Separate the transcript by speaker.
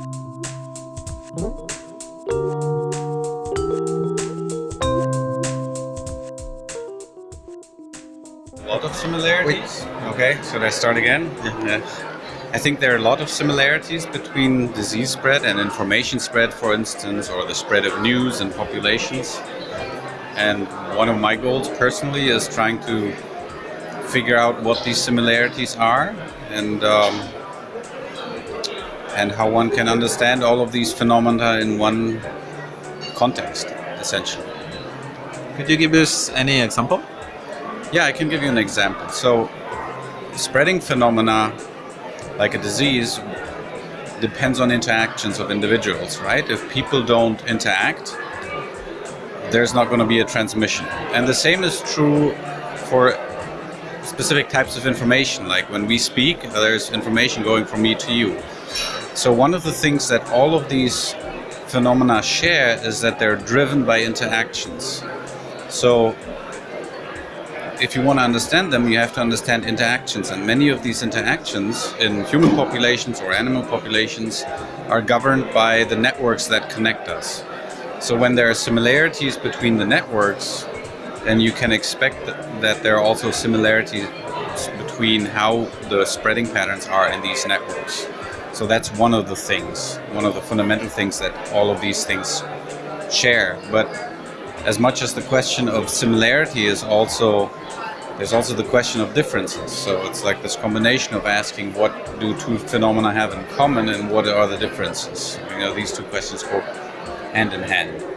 Speaker 1: A lot of similarities. Okay, should I start again? Yeah. I think there are a lot of similarities between disease spread and information spread, for instance, or the spread of news and populations. And one of my goals personally is trying to figure out what these similarities are and um, and how one can understand all of these phenomena in one context, essentially.
Speaker 2: Could you give us any example?
Speaker 1: Yeah, I can give you an example. So, spreading phenomena like a disease depends on interactions of individuals, right? If people don't interact, there's not going to be a transmission. And the same is true for specific types of information. Like when we speak, there's information going from me to you. So one of the things that all of these phenomena share is that they're driven by interactions. So if you want to understand them, you have to understand interactions. And many of these interactions in human populations or animal populations are governed by the networks that connect us. So when there are similarities between the networks, then you can expect that there are also similarities between how the spreading patterns are in these networks. So that's one of the things, one of the fundamental things that all of these things share. But as much as the question of similarity is also there's also the question of differences. So it's like this combination of asking what do two phenomena have in common and what are the differences. You know, these two questions go hand in hand.